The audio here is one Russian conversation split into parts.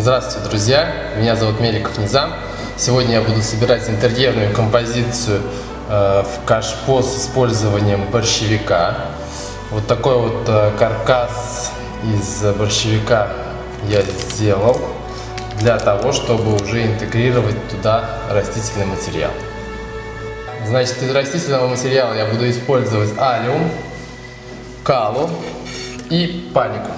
Здравствуйте, друзья! Меня зовут Меликов Низам. Сегодня я буду собирать интерьерную композицию э, в кашпо с использованием борщевика. Вот такой вот э, каркас из борщевика я сделал для того, чтобы уже интегрировать туда растительный материал. Значит, из растительного материала я буду использовать алиум, калу и панику.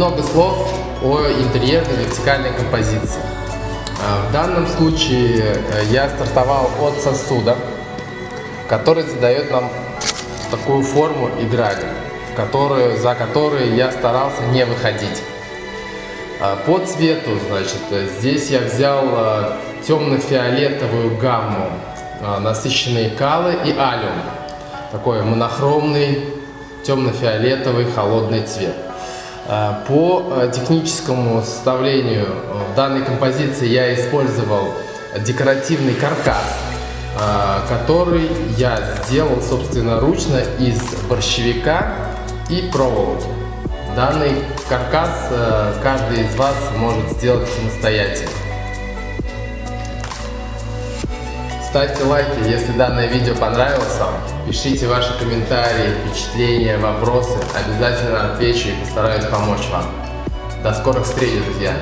Немного слов о интерьерной вертикальной композиции. А, в данном случае э, я стартовал от сосуда, который задает нам такую форму и грани, которую, за которую я старался не выходить. А, по цвету, значит, здесь я взял э, темно-фиолетовую гамму, э, насыщенные калы и алиум. Такой монохромный темно-фиолетовый холодный цвет. Э, по э, техническому составлению э, данной композиции я использовал декоративный каркас, который я сделал собственно ручно из борщевика и проволоки. Данный каркас каждый из вас может сделать самостоятельно. Ставьте лайки, если данное видео понравилось вам. Пишите ваши комментарии, впечатления, вопросы. Обязательно отвечу и постараюсь помочь вам. До скорых встреч, друзья!